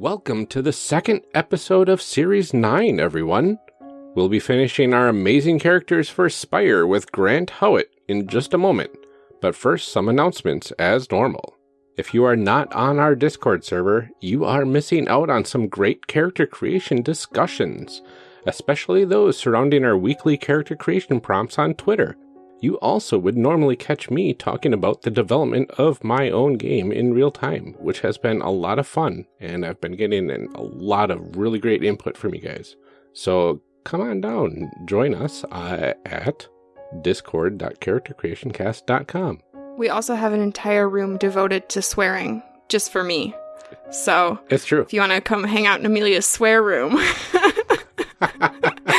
Welcome to the second episode of Series 9, everyone. We'll be finishing our amazing characters for Spire with Grant Howitt in just a moment, but first some announcements as normal. If you are not on our Discord server, you are missing out on some great character creation discussions, especially those surrounding our weekly character creation prompts on Twitter. You also would normally catch me talking about the development of my own game in real time, which has been a lot of fun, and I've been getting a lot of really great input from you guys. So come on down, join us uh, at discord.charactercreationcast.com. We also have an entire room devoted to swearing, just for me. So It's true. if you want to come hang out in Amelia's swear room,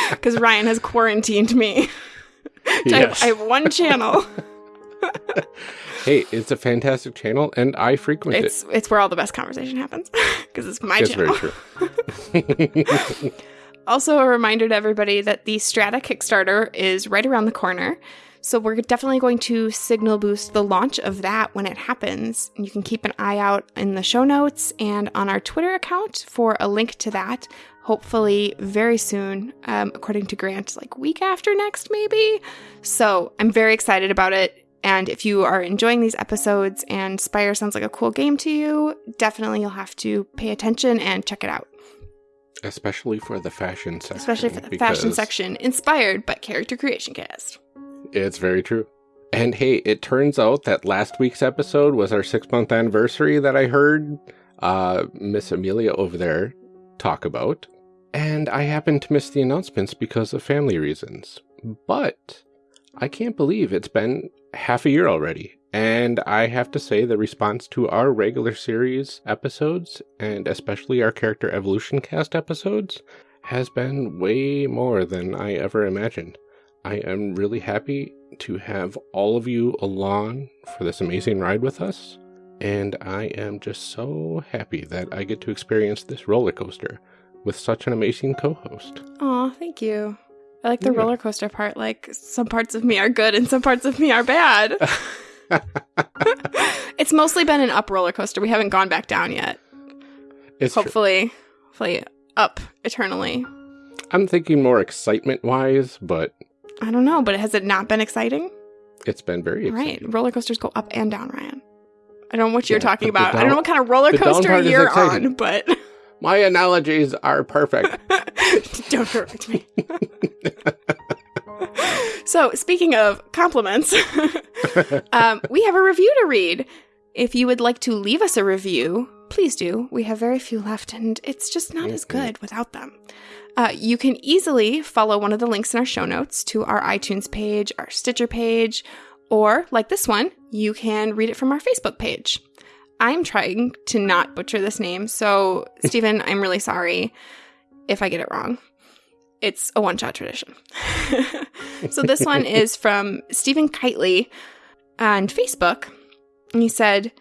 because Ryan has quarantined me. I, have, I have one channel. Hey, it's a fantastic channel, and I frequent it. It's it's where all the best conversation happens because it's my It's channel. very true. Also, a reminder to everybody that the Strata Kickstarter is right around the corner. So, we're definitely going to signal boost the launch of that when it happens. And you can keep an eye out in the show notes and on our Twitter account for a link to that. Hopefully, very soon, um, according to Grant, like week after next, maybe. So, I'm very excited about it. And if you are enjoying these episodes and Spire sounds like a cool game to you, definitely you'll have to pay attention and check it out Especially for the fashion section. especially for the fashion section inspired by character creation cast It's very true. And hey, it turns out that last week's episode was our six month anniversary that I heard uh, Miss Amelia over there talk about. And I happened to miss the announcements because of family reasons. But I can't believe it's been half a year already. And I have to say, the response to our regular series episodes, and especially our character evolution cast episodes, has been way more than I ever imagined. I am really happy to have all of you along for this amazing ride with us. And I am just so happy that I get to experience this roller coaster with such an amazing co host. oh thank you. I like the Yeah. roller coaster part like some parts of me are good and some parts of me are bad. It's mostly been an up roller coaster. We haven't gone back down yet. It's true. hopefully hopefully up eternally. I'm thinking more excitement wise, but i don't know but has it not been exciting? It's been very All right. exciting. roller coasters go up and down ryan. I don't know what you're Yeah, talking about. I don't know what kind of roller coaster you're on but My analogies are perfect. Don't correct me. so, speaking of compliments, um, we have a review to read. If you would like to leave us a review, please do. We have very few left, and it's just not as Mhm. good without them. Uh, you can easily follow one of the links in our show notes to our iTunes page, our Stitcher page, or like this one, you can read it from our Facebook page. I'm trying to not butcher this name, so Stephen, I'm really sorry if I get it wrong. It's a one shot tradition. so this one is from Stephen Kitely on Facebook. And he said,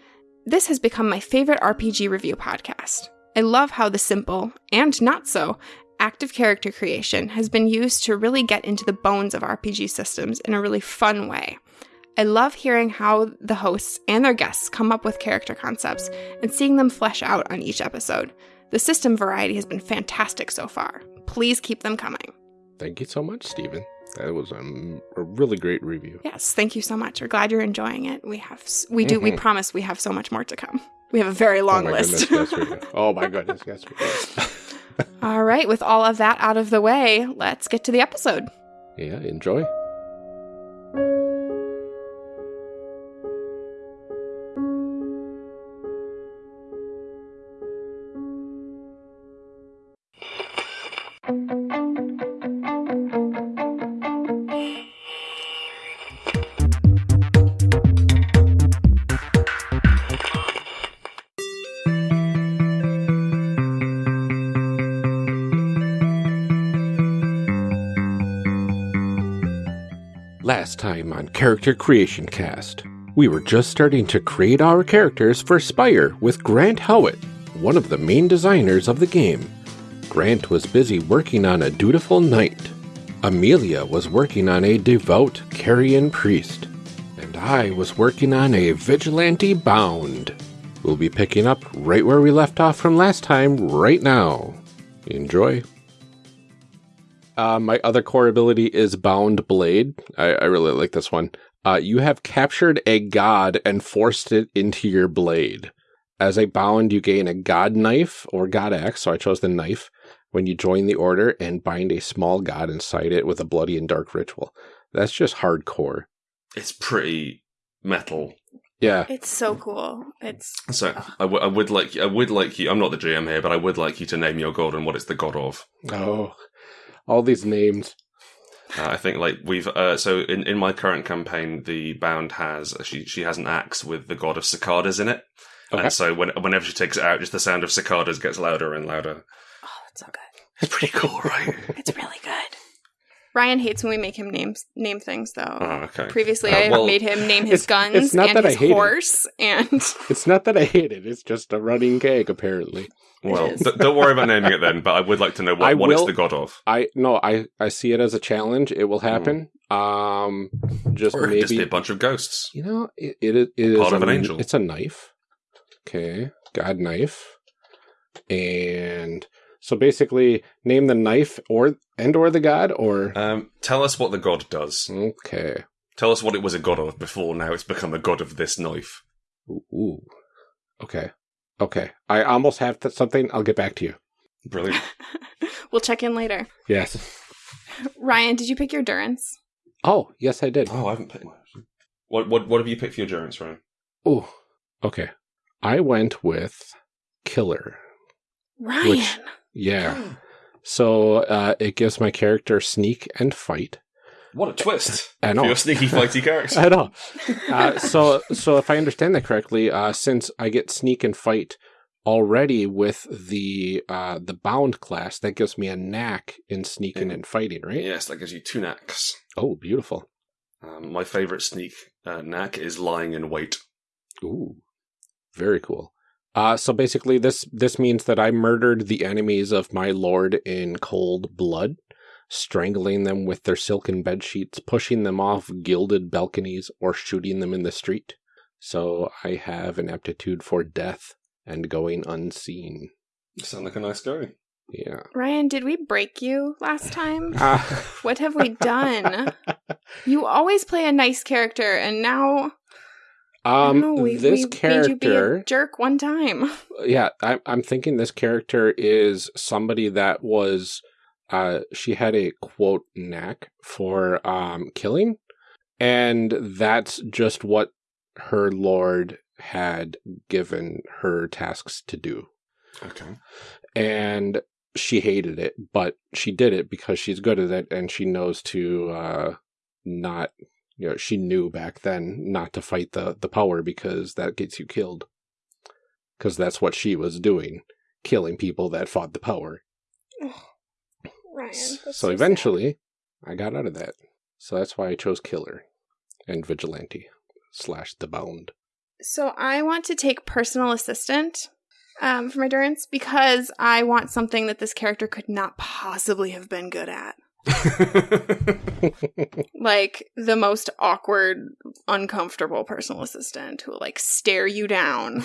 This has become my favorite RPG review podcast. I love how the simple and not so active character creation has been used to really get into the bones of RPG systems in a really fun way. I love hearing how the hosts and their guests come up with character concepts and seeing them flesh out on each episode. The system variety has been fantastic so far. Please keep them coming. Thank you so much, Stephen. That was um, a really great review. Yes, thank you so much. We're glad you're enjoying it. We have, we do, we Mhm. promise we have so much more to come. We have a very long oh list. Goodness, yes. Oh my goodness, yes, we do. All right, with all of that out of the way, let's get to the episode. yeah, enjoy. On Character Creation Cast, we were just starting to create our characters for Spire with Grant Howitt, one of the main designers of the game. Grant was busy working on a dutiful knight. Amelia was working on a devout Carrion priest. And I was working on a vigilante bound. We'll be picking up right where we left off from last time, right now. Enjoy. Uh, my other core ability is Bound Blade. I, I really like this one. Uh, you have captured a god and forced it into your blade. As a bound, you gain a god knife or god axe, so I chose the knife, when you join the order and bind a small god inside it with a bloody and dark ritual. That's just hardcore. It's pretty metal. Yeah. It's so cool. It's So I, w- I would like I would like you. I'm not the GM here, but I would like you to name your god and what it's the god of. Oh, all these names. Uh, I think like we've uh, so in, in my current campaign, the bound has she she has an axe with the god of cicadas in it, Okay. and so when, whenever she takes it out, just the sound of cicadas gets louder and louder. oh, that's so good. It's pretty cool, right? It's really good. Ryan hates when we make him name name things though. oh, okay. Previously, Uh, I made him name his It's- guns it's not and that I his hate it. horse, and It's not that I hate it. It's just a running gag, apparently. Well, is. d- don't worry about naming it then. But I would like to know I what, what it's will- the god of, I no, I I see it as a challenge. It will happen. Um, just or it could just be maybe a bunch of ghosts. you know it it, is- it is Part of a- an angel. It's a knife. Okay, god knife, and so basically name the knife or and or the god or Um, tell us what the god does. okay. Tell us what it was a god of before. Now it's become a god of this knife. Ooh, ooh. okay, okay. I almost have th- something. I'll get back to you. Brilliant. we'll check in later. Yes. Ryan, did you pick your Durance? Oh, yes, I did. Oh, I haven't picked. What what what have you picked for your durance, Ryan? Oh, okay. I went with killer. Ryan. Yeah. So uh, it gives my character sneak and fight. What a twist! I know. For your sneaky fighty character. I know. Uh, so so if I understand that correctly, uh, since I get sneak and fight already with the uh, the bound class, that gives me a knack in sneaking Yeah. and fighting, right? yes, that gives you two knacks. Oh, beautiful. Um, my favorite sneak uh, knack is lying in wait. Ooh, very cool. Uh, so basically, this this means that I murdered the enemies of my lord in cold blood, strangling them with their silken bed sheets, pushing them off gilded balconies, or shooting them in the street. So I have an aptitude for death and going unseen. You sound like a nice guy. Yeah. Ryan, did we break you last time? What have we done? You always play a nice character, and now I um, don't we, this we made you be character. a jerk one time. yeah, I'm I'm thinking this character is somebody that was uh she had a quote knack for um killing and that's just what her lord had given her tasks to do. Okay. And she hated it, but she did it because she's good at it and she knows to uh not you know, she knew back then not to fight the the power because that gets you killed. Cuz that's what she was doing, killing people that fought the power. Ryan. so eventually I got out of that. So that's why I chose killer and vigilante slash the bound. So I want to take personal assistant um, for my Durance because I want something that this character could not possibly have been good at. Like the most awkward, uncomfortable personal assistant who will like stare you down.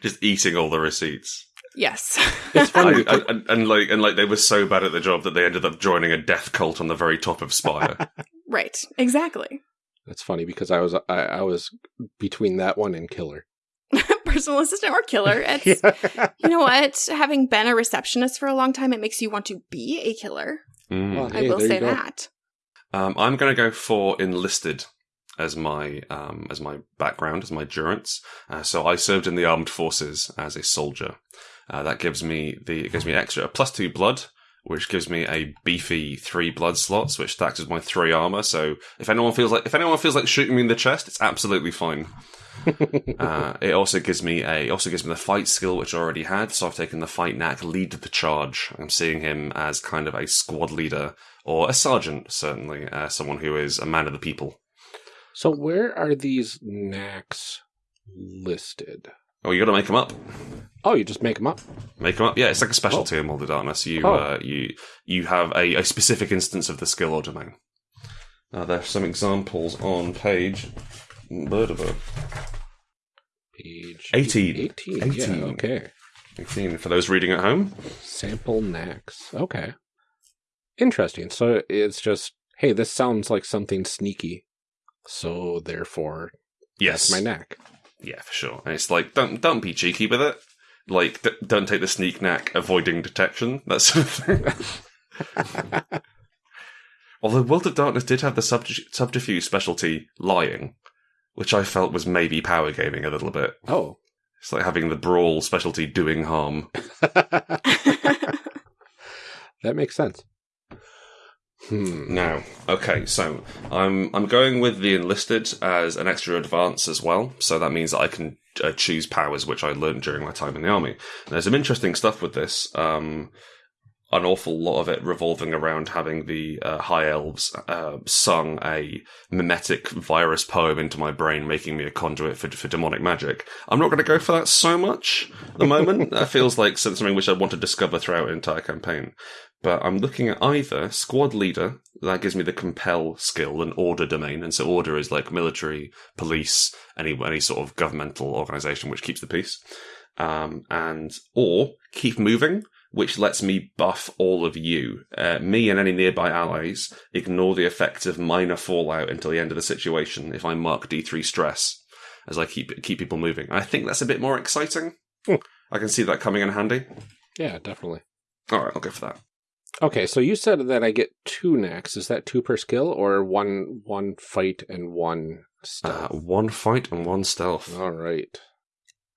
Just eating all the receipts. Yes. It's funny. I, I, and, and like and like they were so bad at the job that they ended up joining a death cult on the very top of Spire. right. Exactly. That's funny because I was I, I was between that one and killer. Personal assistant or killer. It's you know what? Having been a receptionist for a long time, it makes you want to be a killer. Mm. Well, I will say that. Um, I'm going to go for enlisted as my um, as my background, as my durance. Uh, so I served in the armed forces as a soldier. Uh, that gives me the it gives me extra plus two blood, which gives me a beefy three blood slots, which stacks as my three armor. So if anyone feels like if anyone feels like shooting me in the chest, it's absolutely fine. uh, it also gives me a also gives me the fight skill which I already had. So I've taken the fight knack, lead the charge. I'm seeing him as kind of a squad leader or a sergeant, certainly, uh, someone who is a man of the people. So where are these knacks listed? Oh, you got to make them up. Oh, you just make them up. Make them up. Yeah, it's like a specialty in World of Darkness. You Oh. uh, you you have a, a specific instance of the skill or domain. Now, there are some examples on page. Page 18. 18. Yeah, 18. okay. 18 for those reading at home. Sample knacks. Okay. Interesting. So it's just, hey, this sounds like something sneaky. So therefore, Yes. that's my knack. Yeah, for sure. And it's like don't don't be cheeky with it. Like d- don't take the sneak knack avoiding detection. That sort of thing. Although World of Darkness did have the subterfuge specialty lying, which I felt was maybe power gaming a little bit. Oh. It's like having the brawl specialty doing harm. that makes sense. Hmm. Now, okay, so I'm I'm going with the enlisted as an extra advance as well. So that means that I can uh, choose powers which I learned during my time in the army. There's some interesting stuff with this. Um, an awful lot of it revolving around having the uh, high elves uh, sung a mimetic virus poem into my brain, making me a conduit for, for demonic magic. I'm not going to go for that so much at the moment. that feels like something which I want to discover throughout an entire campaign. But I'm looking at either squad leader, that gives me the compel skill, and order domain. And so order is like military, police, any any sort of governmental organization which keeps the peace. Um, and or keep moving, which lets me buff all of you. Uh, me and any nearby allies ignore the effects of minor fallout until the end of the situation if I mark D3 stress as I keep keep people moving. I think that's a bit more exciting. Hmm. I can see that coming in handy. Yeah, definitely. All right, I'll go for that. Okay, so you said that I get two knacks. Is that two per skill or one one fight and one Uh, stealth? one fight and one stealth. All right.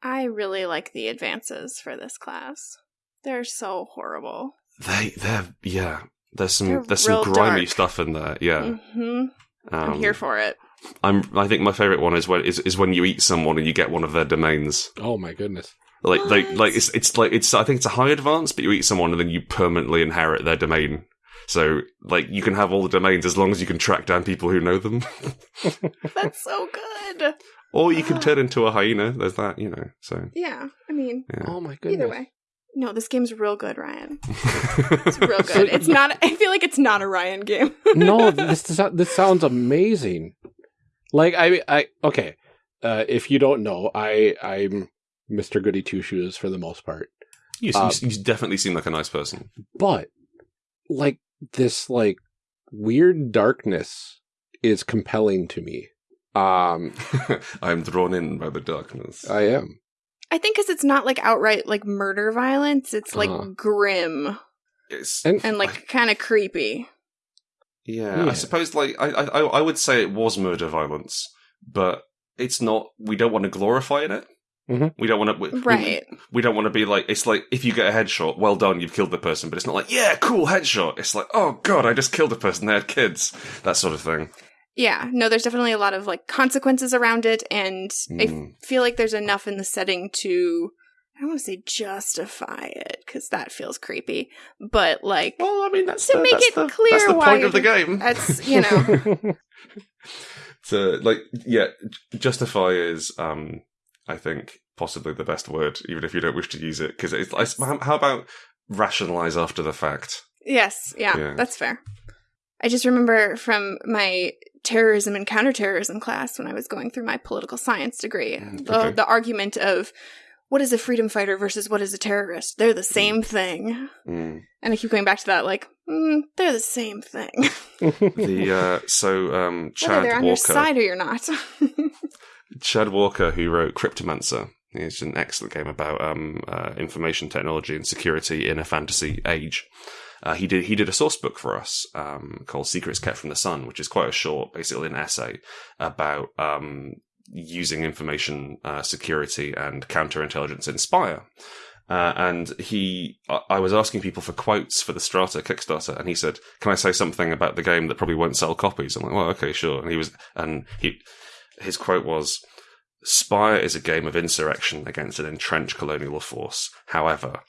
I really like the advances for this class. They're so horrible. They, they're yeah. There's some They're there's some grimy dark. stuff in there. Yeah, hmm I'm Um, here for it. I'm. I think my favorite one is when is, is when you eat someone and you get one of their domains. Oh my goodness. Like they like it's it's like it's I think it's a high advance, but you eat someone and then you permanently inherit their domain. So like you can have all the domains as long as you can track down people who know them, That's so good. or you can turn into a hyena. There's that, you know. So Yeah, I mean, yeah. Oh my goodness. either way. No, this game's real good, Ryan. It's real So good. It's not. I feel like it's not a Ryan game. no, this this sounds amazing. Like I I okay. Uh, if you don't know, I I'm Mr. Goody Two Shoes for the most part. you, Uh, you, you definitely seem like a nice person. But like this like weird darkness is compelling to me. Um I'm drawn in by the darkness. I am. I think because it's not like outright like murder violence. It's like Uh-huh. grim It's And and like kind of creepy. Yeah, Yeah. I suppose like I, I I would say it was murder violence, but it's not. We don't want to glorify in it. Mhm. We don't want to. We, Right. We, we don't want to be like. It's like if you get a headshot, well done, you've killed the person. But it's not like yeah, cool headshot. It's like oh god, I just killed a person. They had kids. That sort of thing. Yeah. No, there's definitely a lot of like consequences around it, and I Mm. feel like there's enough in the setting to. I don't want to say justify it because that feels creepy, but like Well, I mean that's To the, make that's it the, clear That's the why point of the game. that's you know So like yeah, justify is um I think possibly the best word, even if you don't wish to use it, because it's like how about rationalize after the fact. Yes, yeah, Yeah. that's fair. I just remember from my terrorism and counterterrorism class when I was going through my political science degree, the, okay. the argument of what is a freedom fighter versus what is a terrorist? They're the same thing. Mm. And I keep going back to that, like, mm, they're the same thing. the uh, so um, Whether Chad they're on your side or you're not. Chad Walker, who wrote Cryptomancer, is an excellent game about um, uh, information technology and security in a fantasy age. Uh, he did he did a source book for us um, called Secrets Kept from the Sun, which is quite a short, basically an essay about um, using information uh, security and counterintelligence in Spire. Uh, and he, I- was asking people for quotes for the Strata Kickstarter, and he said, "Can I say something about the game that probably won't sell copies?" I'm like, "Well, okay, sure." And he was, and he, his quote was, "Spire is a game of insurrection against an entrenched colonial force. However,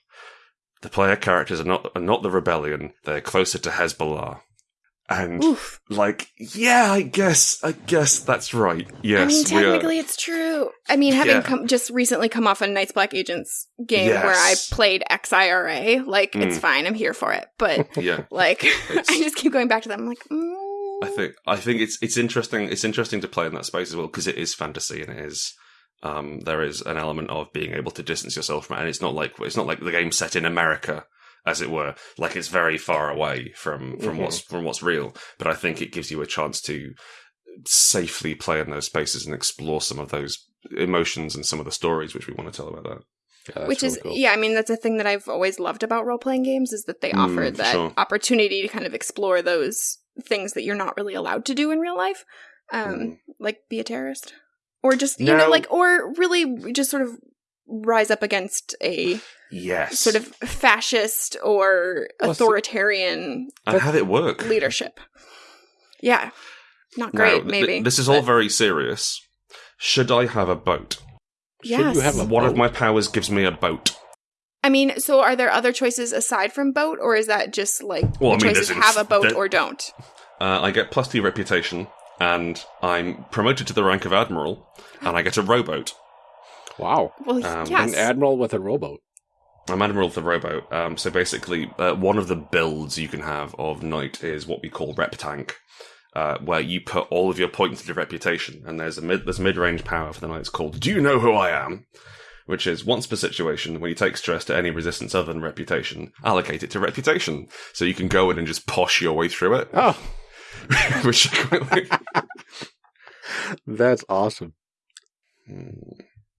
the player characters are not are not the rebellion; they're closer to Hezbollah." And Oof. like, yeah, I guess, I guess that's right. Yes, I mean, technically, it's true. I mean, having Yeah. come, just recently come off a Night's Black Agents game Yes. where I played XIRA, like, it's Mm. fine. I'm here for it. But yeah. Like I just keep going back to them. I'm like, mm, I think I think it's it's interesting. It's interesting to play in that space as well because it is fantasy and it is Um, there is an element of being able to distance yourself from it, and it's not like it's not like the game set in America, as it were. Like it's very far away from from Mhm. what's from what's real. But I think it gives you a chance to safely play in those spaces and explore some of those emotions and some of the stories which we want to tell about that. Yeah, Which really is, cool. yeah, I mean, that's a thing that I've always loved about role playing games is that they Mm, offer that sure. opportunity to kind of explore those things that you're not really allowed to do in real life. Um, Mm. like be a terrorist. Or just, you No. know, like, or really just sort of rise up against a Yes, sort of fascist or authoritarian and have it work. leadership. Yeah. Not Now, great, th- maybe. this is all but very serious. Should I have a boat? Should yes. you have a One of my powers gives me a boat. I mean, so are there other choices aside from boat, or is that just like Well, I mean, choices have a boat there- or don't? Uh, I get plus two reputation, and I'm promoted to the rank of admiral, and I get a rowboat. Wow. Well, Um, yes. An admiral with a rowboat. I'm admiral with a rowboat. Um, so basically, uh, one of the builds you can have of knight is what we call rep tank, uh, where you put all of your points into reputation, and there's a mid there's mid range power for the knights called Do you know who I am? Which is once per situation, when you take stress to any resistance other than reputation, allocate it to reputation. So you can go in and just posh your way through it, Oh, which I quite like. that's awesome.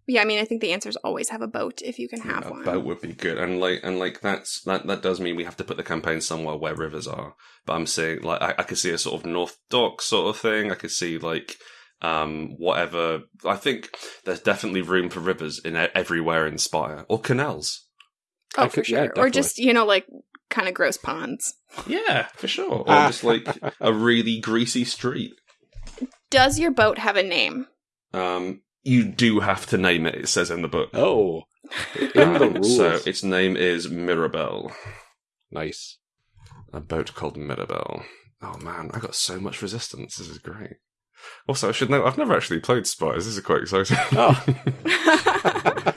Yeah, I mean, I think the answer is always have a boat if you can have a one. boat would be good, and like and like that's that that does mean we have to put the campaign somewhere where rivers are. But I'm saying like I, I could see a sort of North Dock sort of thing. I could see like um whatever. I think there's definitely room for rivers in everywhere in Spire or canals. Oh, I for could- yeah, sure. or just, you know, like kind of gross ponds. Yeah, for sure. Or Ah. just like a really greasy street. Does your boat have a name? Um, you do have to name it. It says in the book. Oh, in the rules. So its name is Mirabelle. nice. A boat called Mirabelle. Oh man, I got so much resistance. This is great. Also, I should know I've never actually played Spires. This is quite exciting. Oh.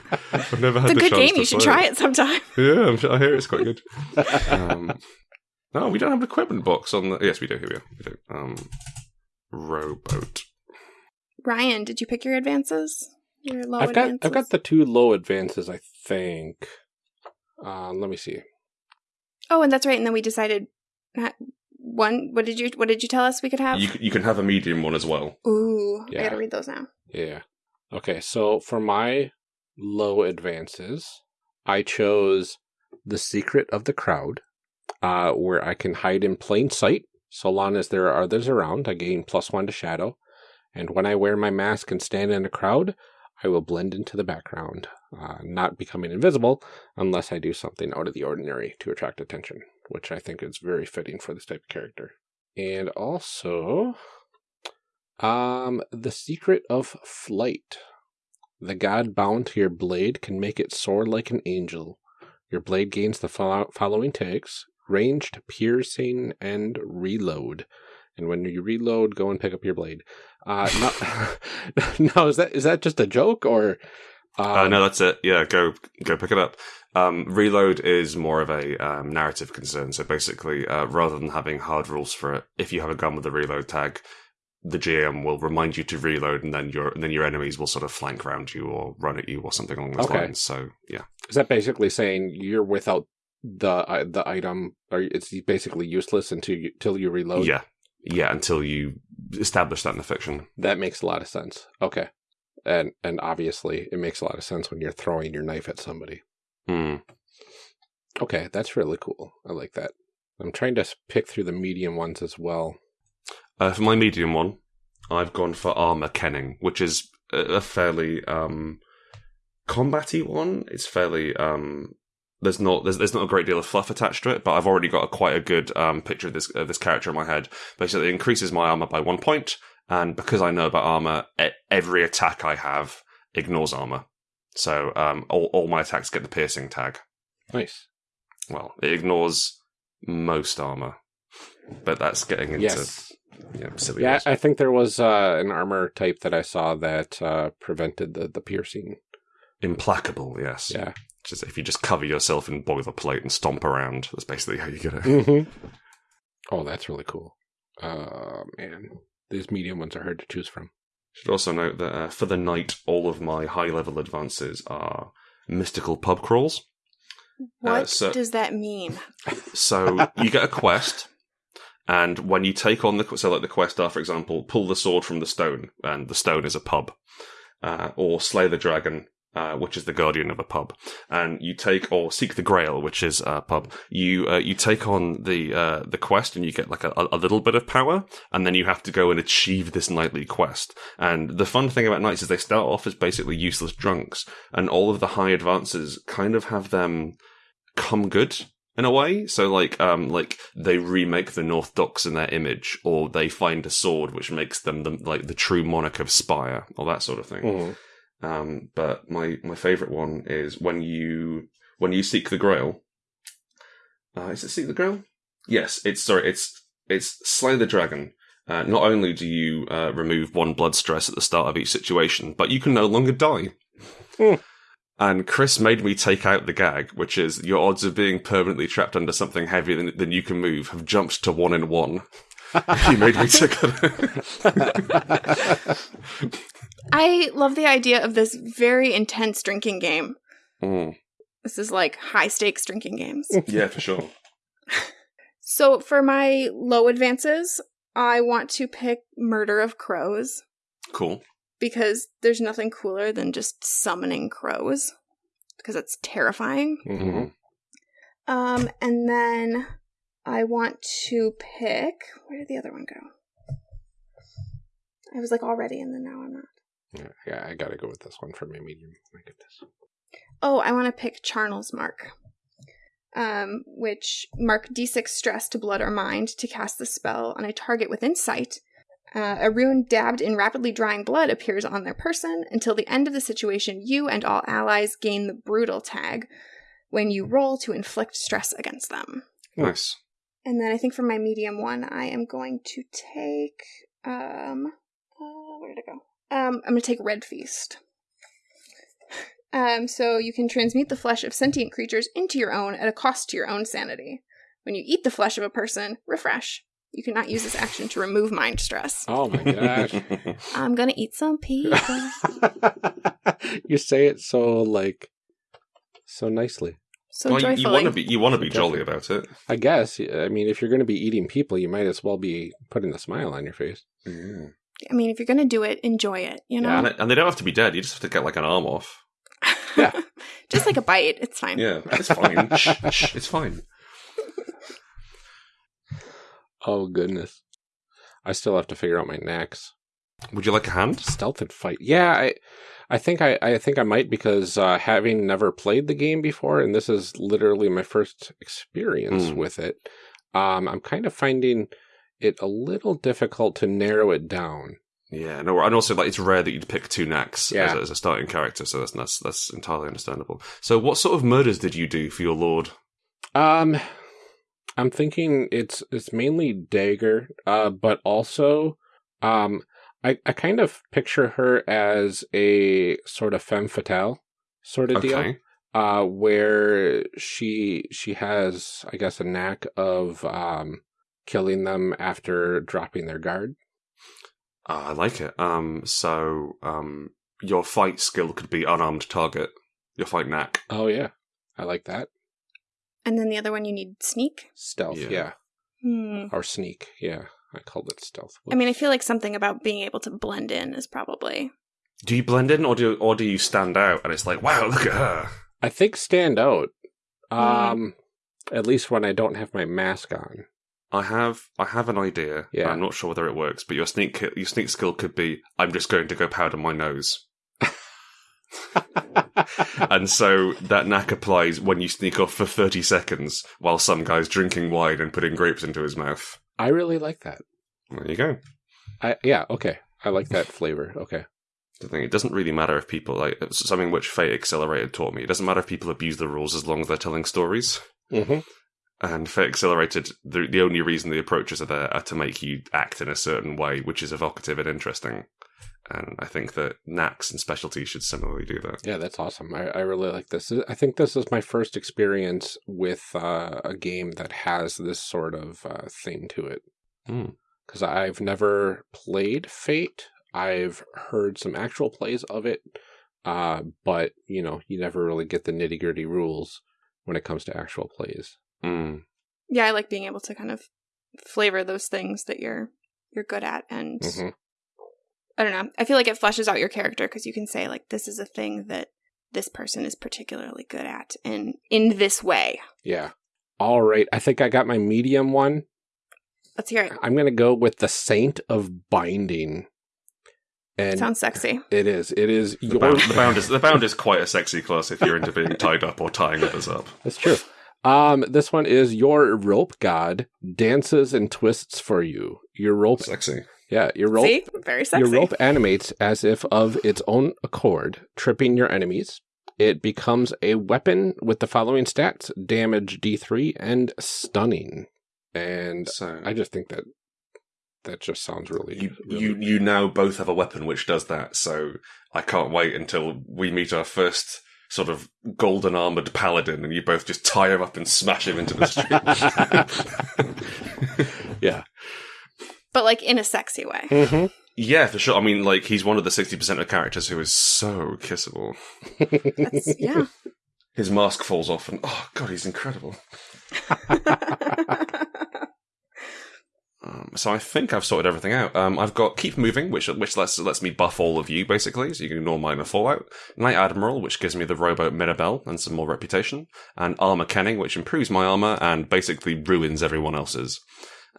I've never had it's a the good game. You should try it sometime. Yeah, I'm I hear it's quite good. um, no, we don't have an equipment box on the. Yes, we do. Here we are. We do. Um, rowboat. Ryan, did you pick your advances? Your low I've got advances? I've got the two low advances. I think. Uh, let me see. Oh, and that's right. And then we decided not one. What did you What did you tell us we could have? You you can have a medium one as well. Ooh, I Yeah. gotta read those now. Yeah. Okay, so for my low advances, I chose the secret of the crowd, uh, where I can hide in plain sight so long as there are others around. I gain plus one to shadow, and when I wear my mask and stand in a crowd, I will blend into the background, uh, not becoming invisible unless I do something out of the ordinary to attract attention, which I think is very fitting for this type of character. And also, um, the secret of flight. The god bound to your blade can make it soar like an angel. Your blade gains the follow- following tags ranged, piercing, and reload. And when you reload, go and pick up your blade. Uh, no, no, is that is that just a joke or? Uh, um, no, that's it. Yeah, go go pick it up. Um, reload is more of a um, narrative concern. So basically, uh, rather than having hard rules for it, if you have a gun with a reload tag, the GM will remind you to reload, and then your and then your enemies will sort of flank around you or run at you or something along those Okay. lines. So yeah, Is that basically saying you're without the uh, the item, or it's basically useless until you until you reload? yeah, yeah. Until you establish that in the fiction. That makes a lot of sense. Okay. And and obviously it makes a lot of sense when you're throwing your knife at somebody. Hmm. Okay, that's really cool. I like that. I'm trying to pick through the medium ones as well. Uh, for my medium one, I've gone for armor kenning, which is a, fairly um, combaty one. It's fairly um, there's not there's, there's not a great deal of fluff attached to it, but I've already got a, quite a good um, picture of this of this character in my head. Basically, it increases my armor by one point, and because I know about armor, e- every attack I have ignores armor. So um, all all my attacks get the piercing tag. Nice. Well, it ignores most armor, but that's getting into Yes. Yeah silly. Yeah. I think there was uh, an armor type that I saw that uh, prevented the, the piercing. Implacable, yes. Yeah. Just if you just cover yourself in boilerplate and stomp around, that's basically how you get it. Mm-hmm. Oh, that's really cool. Uh, man, these medium ones are hard to choose from. Should also note that uh, for the knight, all of my high level advances are mystical pub crawls. What so- does that mean? So you get a quest, and when you take on the so like the quest are, for example, pull the sword from the stone, and the stone is a pub, uh, or slay the dragon, uh, which is the guardian of a pub, and you take or seek the grail, which is a pub. You uh, you take on the uh, the quest, and you get like a, a little bit of power, and then you have to go and achieve this knightly quest. And the fun thing about knights is they start off as basically useless drunks, and all of the high advances kind of have them come good in a way. So like um like they remake the North Docks in their image, or they find a sword which makes them the, like the true monarch of Spire, or that sort of thing. Mhm. Um, but my my favorite one is when you when you seek the Grail. Uh, is it seek the Grail? Yes, it's sorry, it's it's slay the dragon. Uh, not only do you uh, remove one blood stress at the start of each situation, but you can no longer die. Hmm. And Chris made me take out the gag, which is your odds of being permanently trapped under something heavier than, than you can move have jumped to one in one. he made me take it. I love the idea of this very intense drinking game. Mm, This is like high stakes drinking games. yeah, for sure. so for my low advances, I want to pick Murder of Crows Cool. Because there's nothing cooler than just summoning crows because it's terrifying. Mhm. Um, and then I want to pick. Where did the other one go? I was like already, and then now I'm not. Yeah, yeah, I gotta go with this one for my medium. My goodness. Oh, I want to pick Charnel's Mark, um, which mark d6 stress to blood or mind to cast the spell on a target within sight. Uh, a rune dabbed in rapidly drying blood appears on their person. Until the end of the situation, you and all allies gain the brutal tag when you roll to inflict stress against them. Nice. And then I think for my medium one, I am going to take um uh, where did it go? Um, I'm gonna take Red Feast. Um, so you can transmute the flesh of sentient creatures into your own at a cost to your own sanity. When you eat the flesh of a person, refresh. You cannot use this action to remove mind stress. Oh my gosh. I'm gonna eat some people. you say it so like so nicely. So well, you, joyfully. you want to be you want to be So jolly about it. I guess. I mean, if you're going to be eating people, you might as well be putting a smile on your face. Mm. I mean, if you're gonna do it, enjoy it. You know, And, it- and they don't have to be dead. You just have to get like an arm off. Yeah. just like a bite. It's fine. Yeah, it's fine. shh, shh, it's fine. Oh goodness. I still have to figure out my knacks. Would you like a hand? Stealth and fight. Yeah, I I think I, I think I might because uh, having never played the game before, and this is literally my first experience Mm. with it, um, I'm kind of finding it a little difficult to narrow it down. Yeah, no, and also like it's rare that you'd pick two knacks Yeah. as, a, as a starting character, so that's, that's that's entirely understandable. So, what sort of murders did you do for your lord? Um, I'm thinking it's it's mainly dagger, uh, but also, um, I I kind of picture her as a sort of femme fatale sort of deal. Uh, where she she has, I guess, a knack of um, killing them after dropping their guard. Ah, I like it. Um, so um, your fight skill could be unarmed target. Your fight knack. Oh yeah, I like that And then the other one, you need sneak. stealth. Yeah. Yeah, Hmm. or sneak. Yeah, I called it stealth. I mean, I feel like something about being able to blend in is probably. Do you blend in, or do or do you stand out? And it's like, wow, look at her. I think stand out. Mm. Um, at least when I don't have my mask on. I have I have an idea. Yeah. I'm not sure whether it works, but your sneak your sneak skill could be I'm just going to go powder my nose. and so that knack applies when you sneak off for 30 seconds while some guy's drinking wine and putting grapes into his mouth. I really like that. There you go. I yeah okay. I like that flavor. Okay. The thing, it doesn't really matter if people like it's something which Fate Accelerated taught me. It doesn't matter if people abuse the rules as long as they're telling stories. hmm And Fate Accelerated, the the only reason the approaches are there are to make you act in a certain way, which is evocative and interesting. And I think that knacks and specialties should similarly do that. Yeah, that's awesome. I, I really like this. I think this is my first experience with uh, a game that has this sort of uh, thing to it. Hmm. Because I've never played Fate. I've heard some actual plays of it, uh, but you know, you never really get the nitty gritty rules when it comes to actual plays. Mm. Yeah, I like being able to kind of flavor those things that you're you're good at and Mhm. I don't know. I feel like it fleshes out your character because you can say like this is a thing that this person is particularly good at and in this way. Yeah. All right. I think I got my medium one. Let's hear it. I'm going to go with the Saint of Binding. And Sounds sexy. it is. It is The, your. bound, the bound is the bound is quite a sexy class if you're into being tied up or tying others up. That's true. Um, this one is your rope god dances and twists for you. Your rope, Sexy. Yeah, your rope, See? Very sexy. your rope animates as if of its own accord, tripping your enemies. It becomes a weapon with the following stats: damage D3 and stunning. And So I just think that that just sounds really, you really you you now both have a weapon which does that. So I can't wait until we meet our first sort of golden armored paladin, and you both just tie him up and smash him into the street. yeah. But like in a sexy way. hmm yeah, for sure. I mean, like he's one of the sixty percent of characters who is so kissable. That's yeah. His mask falls off, and oh god, he's incredible. Um, so I think I've sorted everything out. Um, I've got keep moving, which which lets lets me buff all of you basically, so you can ignore minor fallout. Knight Admiral, which gives me the rowboat Mirabelle and some more reputation, and Armor Kenning, which improves my armor and basically ruins everyone else's.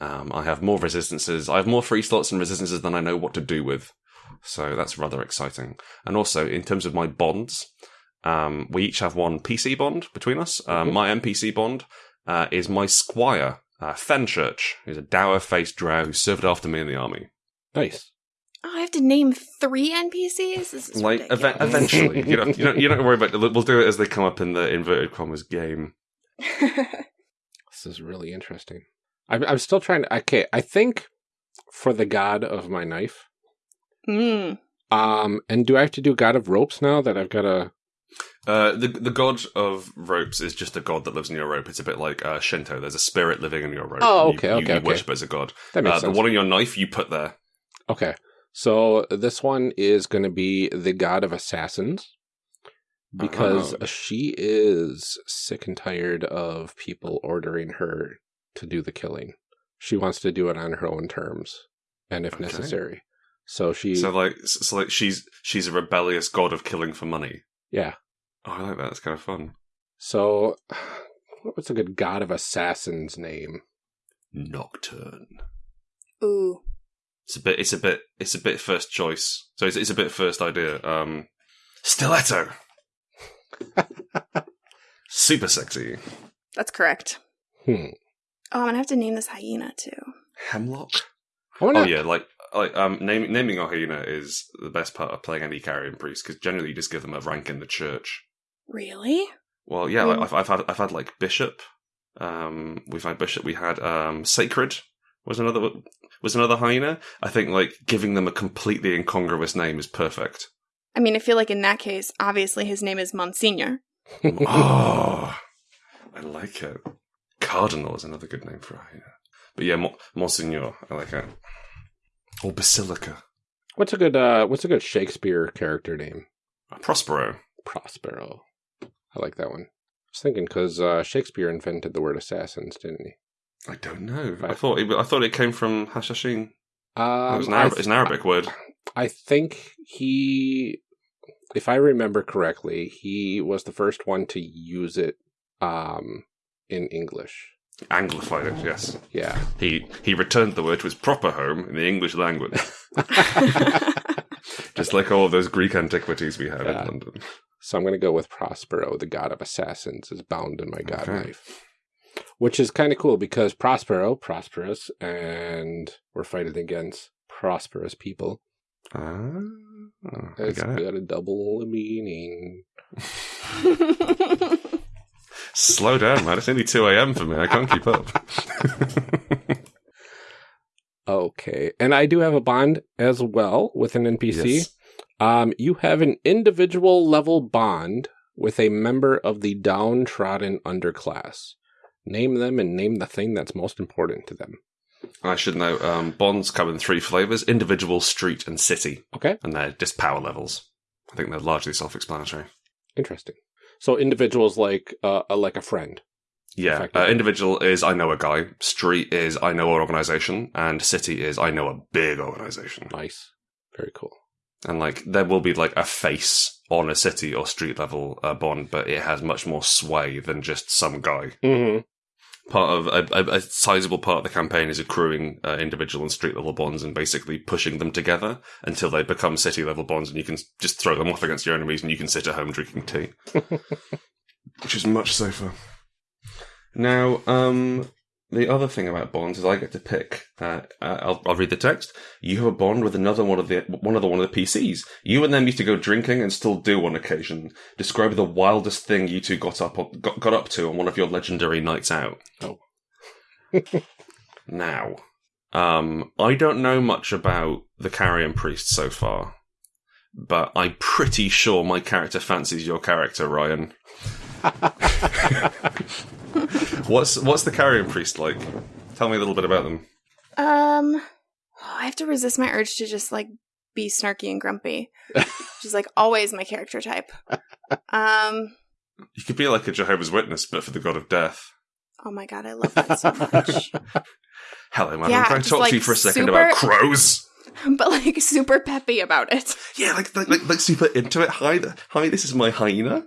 Um, I have more resistances. I have more free slots and resistances than I know what to do with, so that's rather exciting. And also in terms of my bonds, um, we each have one PC bond between us. Um, Mhm. My NPC bond uh, is my squire, uh, Fenchurch, who's a dour-faced drow who served after me in the army. Nice. Oh, I have to name three NPCs. This is like ridiculous. eve- eventually, you don't, you don't you don't worry about. it. We'll do it as they come up in the inverted commas game. This is really interesting. I'm, I'm still trying to. Okay, I think for the god of my knife. mm. Um, and do I have to do god of ropes now that I've got a? Uh, the the god of ropes is just a god that lives in your rope. It's a bit like uh, Shinto. There's a spirit living in your rope. Oh, You- okay, you, okay, you okay. worship as a god. That makes Uh, the one on your knife you put there. Okay, so this one is going to be the god of assassins because Oh. she is sick and tired of people ordering her to do the killing. She wants to do it on her own terms and if Okay. necessary. So she, So like so like she's she's a rebellious god of killing for money. yeah. Oh, I like that. That's kind of fun. So, what's a good god of assassins name? Nocturne. Ooh. It's a bit. It's a bit. It's a bit first choice. So it's, it's a bit first idea. Um, stiletto. Super sexy. That's correct. Hmm. Oh, I'm gonna have to name this hyena too. Hemlock. I wanna, Oh yeah, like like um, naming naming a hyena is the best part of playing any carrion priest because generally you just give them a rank in the church. Really? Well, yeah, Mm. like, I've, I've had I've had like bishop. Um, we've had bishop. We had um, sacred was another was another hyena. I think like giving them a completely incongruous name is perfect. I mean, I feel like in that case, obviously his name is Monsignor. oh, I like it. Cardinal is another good name for a. But yeah, Mo- Monsignor, I like it. Or Basilica. What's a good uh what's a good Shakespeare character name? Prospero. Prospero. I like that one. I was thinking because uh, Shakespeare invented the word assassins, didn't he? I don't know. I thought it, I thought it came from Hashashin. Um, it was an, I Arab, th- it's an Arabic word. I think he, if I remember correctly, he was the first one to use it um, in English. Anglified it, yes. Yeah. He he returned the word to his proper home in the English language, just like all those Greek antiquities we have Yeah. in London. So I'm going to go with Prospero, the god of assassins, is bound in my god Okay. knife. Which is kind of cool because Prospero, prosperous, and we're fighting against prosperous people. Ah, I It's got it. got a double meaning. Slow down, man. It's only 2 a.m. for me. I can't keep up. Okay. And I do have a bond as well with an NPC. Yes. Um, you have an individual level bond with a member of the downtrodden underclass. Name them and name the thing that's most important to them. I should know. Um, bonds come in three flavors: individual, street, and city, Okay, and they're just power levels. I think they're largely self-explanatory. interesting. So individuals like uh, uh, like a friend. Yeah, uh, individual is I know a guy. Street is I know an organization, and city is I know a big organization. Nice, very cool. And like there will be like a face on a city or street level uh, bond, but it has much more sway than just some guy. hmm Part of a, a, a sizable part of the campaign is accruing uh, individual and street level bonds and basically pushing them together until they become city level bonds, and you can just throw them off against your enemies, and you can sit at home drinking tea, which is much safer. Now, um, the other thing about bonds is I get to pick. Uh, uh, I'll, I'll read the text. You have a bond with another one of the one of the one of the PCs. You and them used to go drinking and still do on occasion. Describe the wildest thing you two got up got, got up to on one of your legendary nights out. Oh. now, um, I don't know much about the carrion priest so far, but I'm pretty sure my character fancies your character, Ryan. what's what's the carrion priest like? Tell me a little bit about them. Um, oh, I have to resist my urge to just like be snarky and grumpy, which is like always my character type. Um, You could be like a Jehovah's Witness, but for the god of death. oh my god, I love that so much. Hello, man. Yeah, I'm trying to talk to you for a second super- about crows. but like super peppy about it, Yeah, like like like, like super into it. Hi, hi. This is my hyena.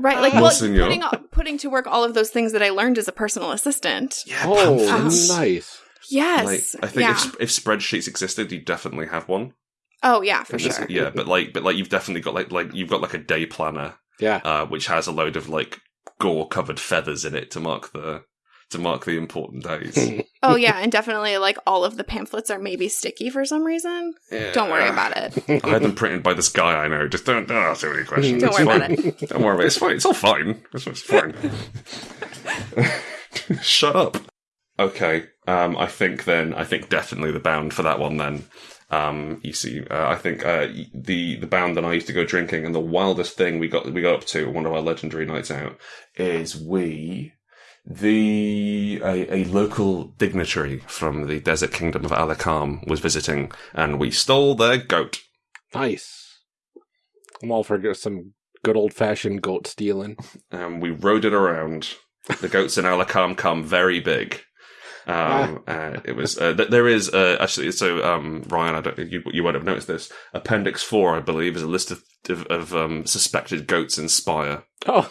Right? Like, Well, well, putting putting to work all of those things that I learned as a personal assistant. Yeah, Oh, pamphlets. nice. Yes, Like, I think yeah. if, if spreadsheets existed, you'd definitely have one. oh yeah, for sure. Yeah, but like, but like, you've definitely got like, like you've got like a day planner, Yeah. uh, which has a load of like gore covered feathers in it to mark the to mark the important days. Oh yeah, and definitely like all of the pamphlets are maybe sticky for some reason. Don't worry about it. I had them printed by this guy I know. Just don't, don't ask too many questions. Don't It's worry about it. Don't worry about it. It's fine. It's all fine. It's, it's fine. Shut up. Okay. Um, I think then, I think definitely the bound for that one then. Um, you see, uh, I think, uh, the, the bound that I used to go drinking and the wildest thing we got, we got up to one of our legendary nights out is we, the, a, a local dignitary from the desert kingdom of Alakam was visiting and we stole their goat. Nice. I'm all for some good old fashioned goat stealing. and we rode it around. The goats in Alakam come very big. Um, uh, it was uh, th- there is uh, actually so um, Ryan, I don't you you won't have noticed this. Appendix four, I believe, is a list of of, of um, suspected goats in Spire. Oh,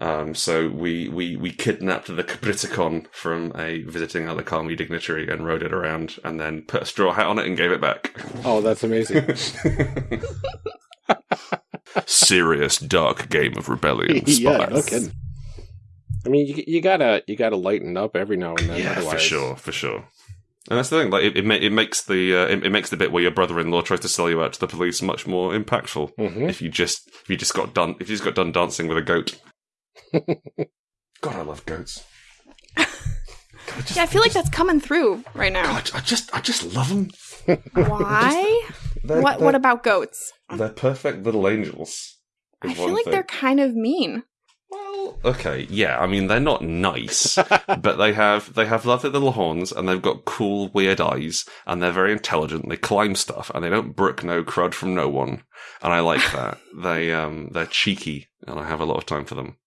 Um, so we, we, we kidnapped the Capriticon from a visiting Alakami dignitary and rode it around, and then put a straw hat on it and gave it back. oh, that's amazing. Serious dark game of rebellion. yeah, no kidding. I mean, you, you gotta you gotta lighten up every now and then. Yeah, for sure, for sure. And that's the thing. Like it, it, ma- it makes the uh, it, it makes the bit where your brother-in-law tries to sell you out to the police much more impactful. Mhm. If you just if you just got done if you just got done dancing with a goat. God, I love goats. God, I just, Yeah, I feel like that's coming through right now. God, I just I just love them. Why? They're, What they're, What about goats? they're perfect little angels. I feel like thing. they're kind of mean. Well, okay, yeah. I mean, they're not nice, but they have they have lovely little horns, and they've got cool, weird eyes, and they're very intelligent. They climb stuff, and they don't brook no crud from no one, and I like that. they um they're cheeky, and I have a lot of time for them.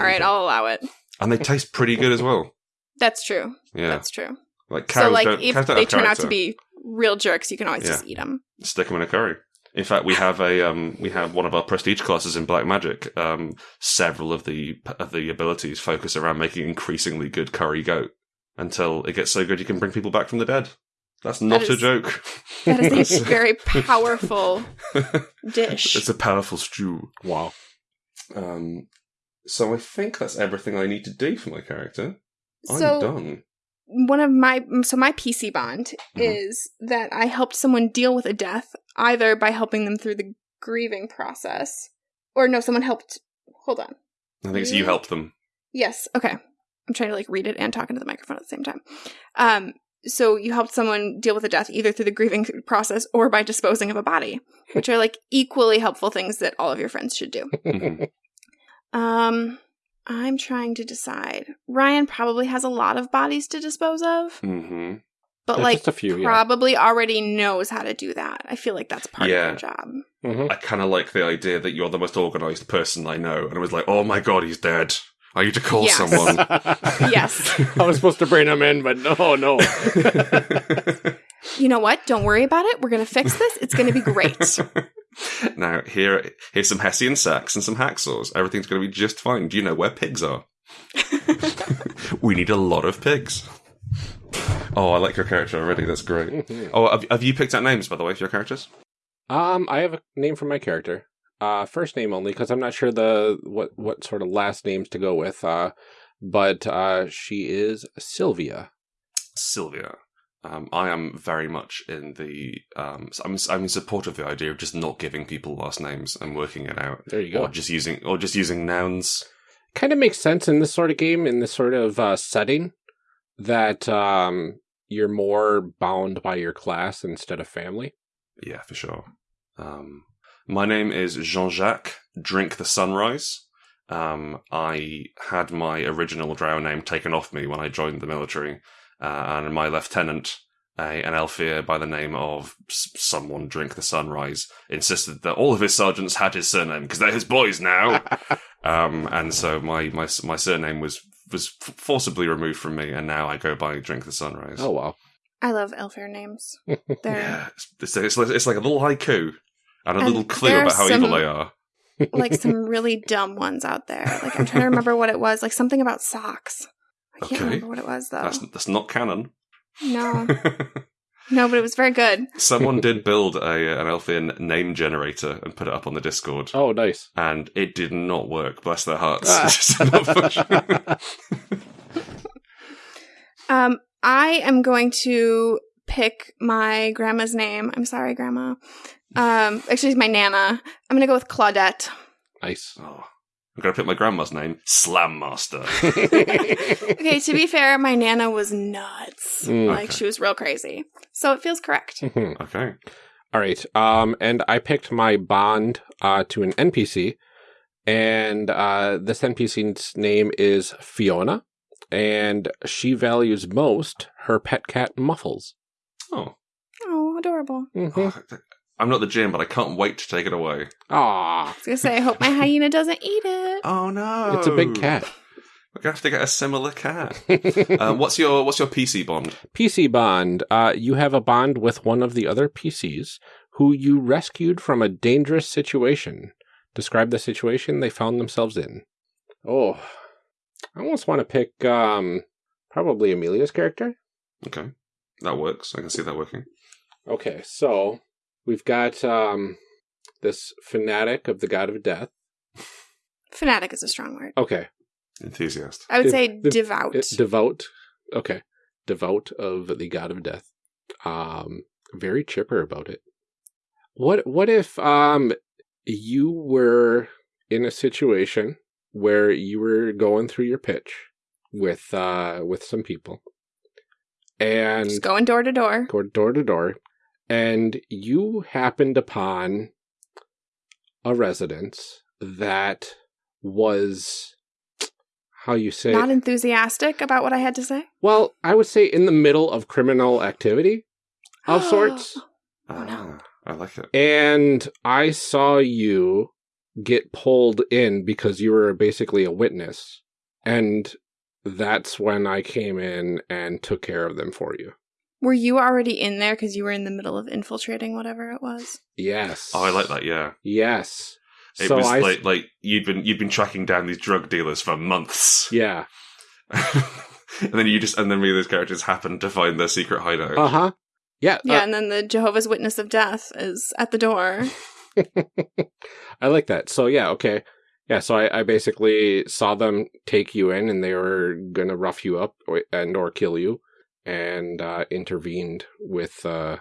All right, I'll allow it. and they taste pretty good as well. That's true. Yeah, That's true. like cows so, like, don't. if cows don't they turn out to be real jerks, you can always Yeah. just eat them. stick them in a curry. In fact, we have a um, we have one of our prestige classes in Black Magic. Um, several of the of the abilities focus around making increasingly good curry goat until it gets so good you can bring people back from the dead. That's not a joke. That is a very powerful dish. it's a powerful stew. Wow. Um, so I think that's everything I need to do for my character. I'm done. one of my so my PC bond Mhm. is that I helped someone deal with a death either by helping them through the grieving process or no someone helped hold on. I think it's you helped them. Yes, okay. I'm trying to like read it and talk into the microphone at the same time. Um so you helped someone deal with a death either through the grieving process or by disposing of a body, which are like equally helpful things that all of your friends should do. Um I'm trying to decide. Ryan probably has a lot of bodies to dispose of. hmm but Yeah, like just a few, yeah. probably already knows how to do that. I feel like that's part Yeah. of their job. Mhm. I kind of like the idea that you're the most organized person I know, and I was like, oh my god, he's dead. I need to call Yes. someone. Yes. I was supposed to bring him in, but no, no. You know what? Don't worry about it. We're gonna fix this. It's gonna be great. Now here, here's some Hessian sacks and some hacksaws. Everything's going to be just fine. Do you know where pigs are? we need a lot of pigs. Oh, I like your character already. That's great. Mhm. Oh, have, have you picked out names by the way for your characters? Um, I have a name for my character. Uh, first name only because I'm not sure the what what sort of last names to go with. Uh, but uh, she is Sylvia. Sylvia. Um, I am very much in the. Um, I'm I'm in support of the idea of just not giving people last names and working it out, There you go. or just using or just using nouns. Kind of makes sense in this sort of game, in this sort of uh, setting, that um, you're more bound by your class instead of family. Yeah, for sure. Um, my name is Jean Jacques. Drink the sunrise. Um, I had my original drow name taken off me when I joined the military, and my lieutenant, a, an Aelfir by the name of s- someone Drink the Sunrise, insisted that all of his sergeants had his surname because they're his boys now. um, and so my, my my surname was was f- forcibly removed from me, and now I go by Drink the Sunrise. oh wow. I love Aelfir names. They're Yeah, it's, it's, like, it's like a little haiku and a And little clue about how some- evil they are. like some really dumb ones out there. Like I'm trying to remember what it was. Like something about socks. I can't Okay. remember what it was though. That's that's not canon. No, no, but it was very good. Someone did build a an Elfin name generator and put it up on the Discord, Oh, nice. and it did not work. Bless their hearts. Ah. It's just not. Um, I am going to pick my grandma's name. I'm sorry, grandma. Um, actually, it's my nana. I'm gonna go with Claudette. Nice. oh, I'm gonna pick my grandma's name, Slam Master. Okay, to be fair, my nana was nuts. Mm. Like Okay. she was real crazy. So it feels correct. Okay. All right. Um, and I picked my bond uh, to an NPC, and uh, this NPC's name is Fiona, and she values most her pet cat Muffles. Oh, Oh, adorable. Mm-hmm. Oh, I'm not the gym, but I can't wait to take it away. Aw, I was gonna say, I hope my hyena doesn't eat it. Oh no, it's a big cat. We're gonna have to get a similar cat. um, what's your what's your PC bond? PC bond. Uh, you have a bond with one of the other PCs who you rescued from a dangerous situation. Describe the situation they found themselves in. Oh, I almost want to pick um, probably Amelia's character. Okay, that works. I can see that working. Okay, so we've got um, this fanatic of the god of death. Fanatic is a strong word. Okay, Enthusiast. I would Div- say div- devout. it- devout. Okay, devout of the god of death. Um, very chipper about it. What what if um you were in a situation where you were going through your pitch with uh with some people and Just going door to door. go door to door, and you happened upon a residence that was how you say Not enthusiastic about what I had to say. well, I would say in the middle of criminal activity of sorts. Oh, no. Ah, I like it. And I saw you get pulled in because you were basically a witness. And that's when I came in and took care of them for you. Were you already in there because you were in the middle of infiltrating whatever it was? Yes. Oh, I like that. Yeah, Yes. it so was I like like you'd been you'd been tracking down these drug dealers for months. yeah. and then you just and then me those characters happened to find their secret hideout. Uh huh. Yeah. Yeah, uh, and then the Jehovah's Witness of Death is at the door. I like that. So yeah, okay. Yeah, so I, I basically saw them take you in and they were gonna rough you up or, and or kill you and uh, intervened with uh,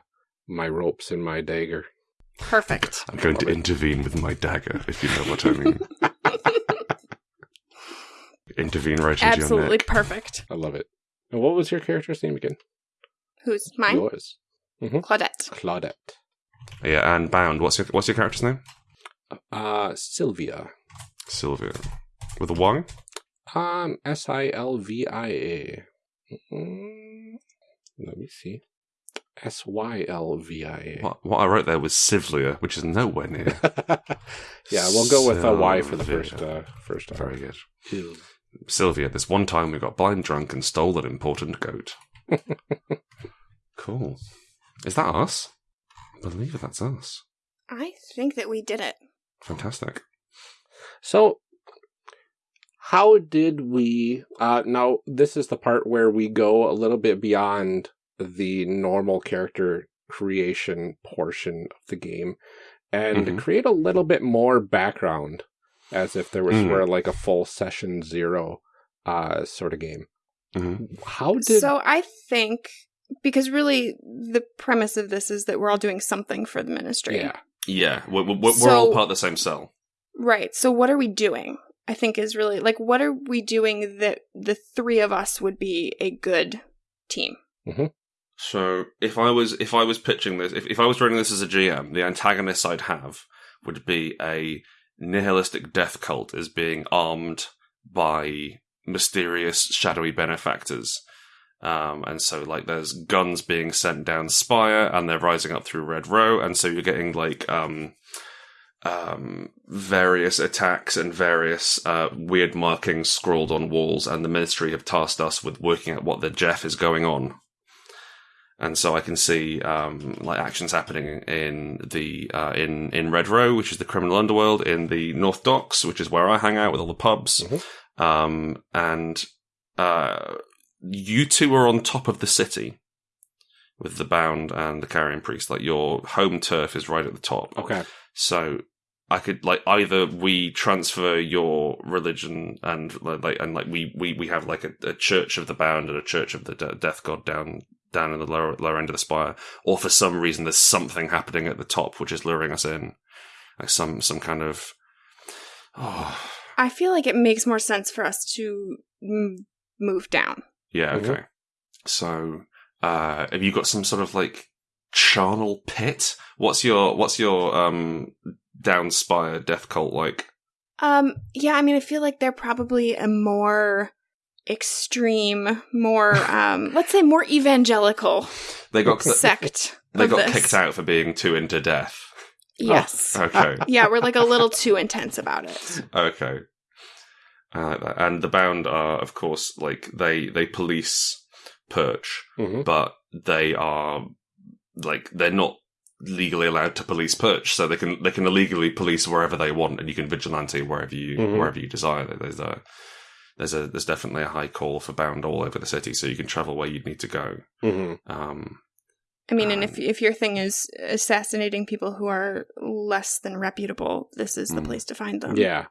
my ropes and my dagger. Perfect. I'm going to it. intervene with my dagger, if you know what I mean. intervene right into your Absolutely perfect. I love it. And what was your character's name again? Who's mine? Yours. Claudette. Claudette. Yeah, and bound. What's your what's your character's name? Uh Sylvia. Sylvia. With a a Y? Um S I L V I A. Mm, Let me see. S Y L V I What, what I wrote there was Sivlia, which is nowhere near. Yeah, we'll go with a Y for the Sylvia. first uh, first Very good. Ew. Sylvia, this one time we got blind drunk and stole an important goat. cool. Is that us? I believe that's us. I think that we did it. Fantastic. So, how did we? Uh, now, this is the part where we go a little bit beyond the normal character creation portion of the game and Mhm. create a little bit more background, as if there was Mm. sort of like a full session zero uh, sort of game. hmm How did? So I think because really the premise of this is that we're all doing something for the ministry. yeah. Yeah, we're, we're, we're So- all part of the same cell. Right. So what are we doing? I think is really like what are we doing that the three of us would be a good team? So if I was if I was pitching this, if, if I was running this as a GM, the antagonists I'd have would be a nihilistic death cult as being armed by mysterious shadowy benefactors. Um, and so like there's guns being sent down Spire and they're rising up through Red Row, and so you're getting like um um various attacks and various uh weird markings scrawled on walls, and the ministry have tasked us with working out what the Jeff is going on and so I can see um, like actions happening in the uh, in in Red Row, which is the criminal underworld, in the North Docks, which is where I hang out with all the pubs, Mhm. um, and uh, you two are on top of the city with the Bound and the Carrion Priest. Like your home turf is right at the top. Okay. So I could like either we transfer your religion and like and like we we we have like a, a church of the bound and a church of the de- death god down down in the lower lower end of the spire, or for some reason there's something happening at the top which is luring us in, like some some kind of oh I feel like it makes more sense for us to m- move down. yeah Mhm. okay. So uh have you got some sort of like charnel pit? What's your what's your um down spire death cult like? Um yeah, I mean I feel like they're probably a more extreme, more um let's say more evangelical They got sect. They got this. kicked out for being too into death. Yes. Okay. yeah, we're like a little too intense about it. okay. I like that. And the bound are, of course, like they they police Perch, hmm but they are like they're not legally allowed to police Perch, so they can they can illegally police wherever they want, and you can vigilante wherever you Mhm. wherever you desire. There's a there's a there's definitely a high call for bound all over the city, so you can travel where you'd need to go. hmm Um, I mean, and if Um, if your thing is assassinating people who are less than reputable, this is the Mm. place to find them. Yeah.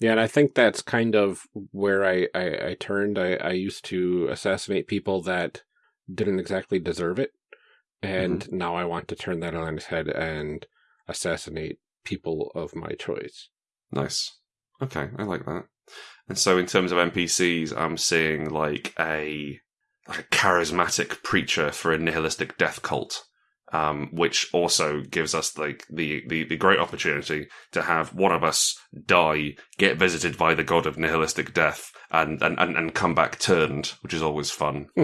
Yeah, and I think that's kind of where I, I, I turned. I, I used to assassinate people that didn't exactly deserve it. And now I want to turn that on its head and assassinate people of my choice. Nice. Okay, I like that. And so, in terms of NPCs, I'm seeing like a like a charismatic preacher for a nihilistic death cult, um, which also gives us like the, the the great opportunity to have one of us die, get visited by the god of nihilistic death, and and and, and come back turned, which is always fun.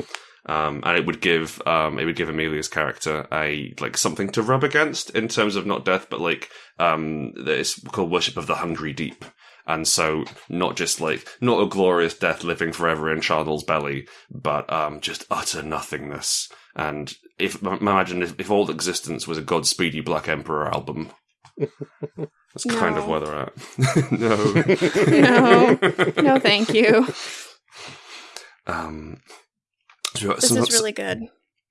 Um, and it would give um, it would give Amelia's character a like something to rub against in terms of not death, but like um, it's called worship of the hungry deep. And so, not just like not a glorious death living forever in Charnel's belly, but um, just utter nothingness. And if imagine if, if all existence was a Godspeed You! Black Emperor album, that's kind of where they're at. no, No. No, thank you. Um, so we've got This some, is really good.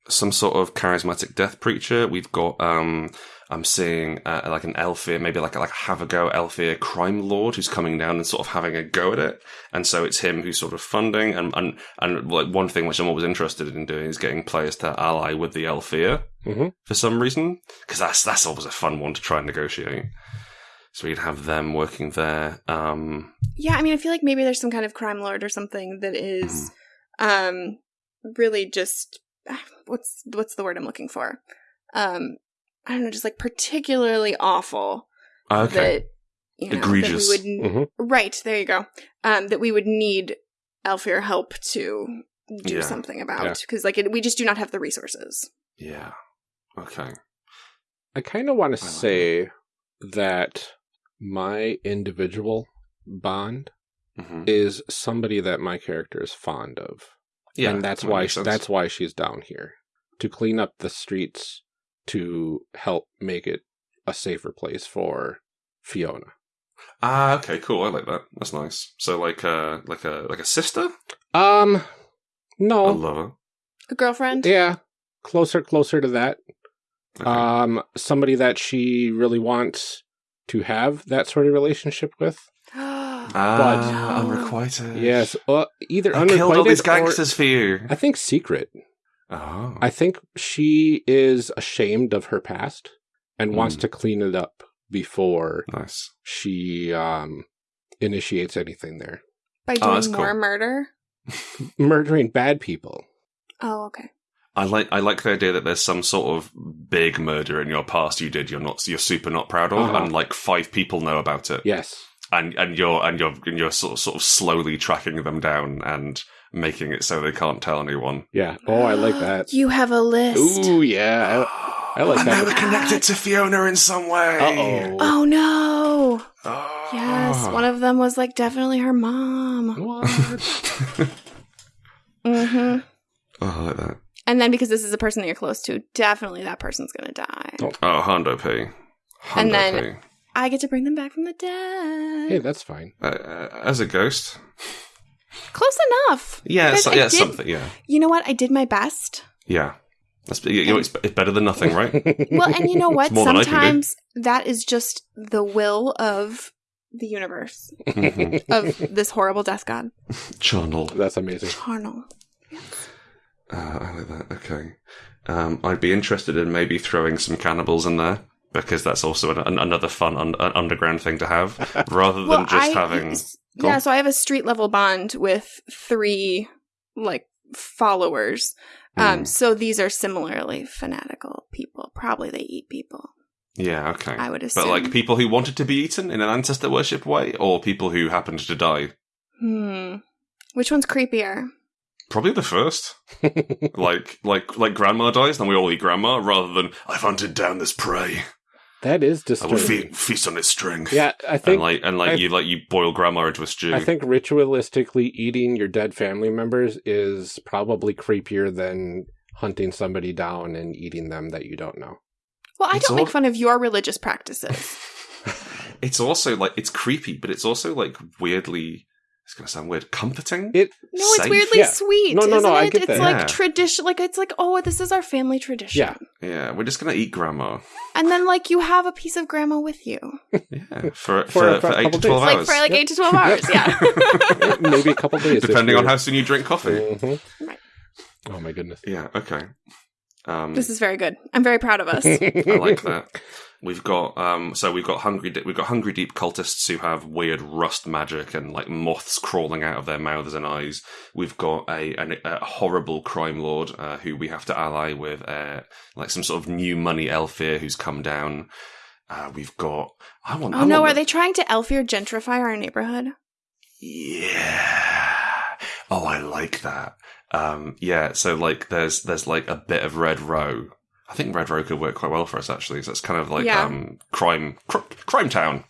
some sort of charismatic death preacher. We've got um I'm seeing uh, like an Aelfir, maybe like a, like a have a go Aelfir crime lord who's coming down and sort of having a go at it. And so it's him who's sort of funding and and and like one thing which I'm always interested in doing is getting players to ally with the Aelfir Mhm. for some reason because that's that's always a fun one to try and negotiate. So we'd have them working there. Um, Yeah, I mean, I feel like maybe there's some kind of crime lord or something that is, Mm-hmm. um, really just what's what's the word I'm looking for? Um, I don't know, just like particularly awful. okay, That you know, Egregious. That we would Mhm. right there. You go. Um, that we would need Aelfir help to do Yeah. something about because like it, we just do not have the resources. yeah. Okay. I kind of want to I like say that my individual bond hmm is somebody that my character is fond of. Yeah, and that's that why makes sense. that's why she's down here to clean up the streets to help make it a safer place for Fiona. ah okay, cool. I like that. That's nice. So like uh like a like a sister, Um, no. a no, lover. A girlfriend? yeah, closer, closer to that. Okay. Um, somebody that she really wants to have that sort of relationship with. Ah, No. unrequited. Yes, uh, either I killed all unrequited these or gangsters for you. I think secret. Oh, I think she is ashamed of her past and wants Mm. to clean it up before nice. she um initiates anything there. By Oh, that's doing cool. more murder? Murdering bad people. Oh, okay. I like I like the idea that there's some sort of big murder in your past you did you're not you're super not proud of, Uh-huh. and like five people know about it. Yes. And and you're and you're and you're sort of sort of slowly tracking them down and making it so they can't tell anyone. Yeah. Oh, I like that. You have a list. Ooh, yeah. I like and that. they were connected to Fiona in some way. Uh oh. Oh no. Oh. Yes, one of them was like definitely her mom. What? hmm oh, I like that. And then because this is a person that you're close to, definitely that person's gonna die. Oh. Oh, Hondo P. Hondo And then- P. I get to bring them back from the dead. hey, that's fine. Uh, uh, as a ghost. Close enough. Yeah, so, I yeah, did- something. Yeah, You know what? I did my best. yeah. That's you know, it's, it's better than nothing, right? Well, and you know what? It's more than I can do. Sometimes that is just the will of the universe Mhm. of this horrible death god. Channel. that's amazing. Charnel. Uh, I like that. Okay. Um, I'd be interested in maybe throwing some cannibals in there because that's also an, an, another fun un, an underground thing to have, rather than Well, just I having. Yeah. So I have a street level bond with three like followers. Um, Hmm. so these are similarly fanatical people. Probably they eat people. Yeah. Okay. I would assume. But like people who wanted to be eaten in an ancestor worship way, or people who happened to die. hmm. Which one's creepier? Probably the first. like, like, like grandma dies, then we all eat grandma, rather than I've hunted down this prey. That is I will disturbing. fe- feast on its strength. Yeah, I and think like, and like I- you, like you boil grandma into a stew. I think ritualistically eating your dead family members is probably creepier than hunting somebody down and eating them that you don't know. Well, I It's don't make fun of your religious practices. it's also like it's creepy, but it's also like weirdly. It's gonna sound weird. Comforting. It No, it's Safe? weirdly Yeah. sweet. No, no, isn't no, I It? get it's that. like Yeah. tradition. Like it's like, oh, this is our family tradition. Yeah. yeah, we're just gonna eat grandma. And then like you have a piece of grandma with you, Yeah, for For- for, for for, eight to twelve days. like hours, for like Yep. eight to twelve hours. Yeah. maybe a couple days, depending on how soon you drink coffee. Mhm. Right. Oh my goodness. Yeah. Okay. Um, this is very good. I'm very proud of us. I like that. We've got um, so we've got hungry Di- we've got hungry deep cultists who have weird rust magic and like moths crawling out of their mouths and eyes. We've got a, an, a horrible crime lord uh, who we have to ally with, uh, like some sort of new money Aelfir who's come down. Uh, we've got I want. Oh I no, want are they trying to Aelfir gentrify our neighborhood? Yeah. Oh, I like that. Um, yeah. So like, there's there's like a bit of Red Row. I think Red Row could work quite well for us actually. So it's kind of like Yeah. um, crime cr- crime town.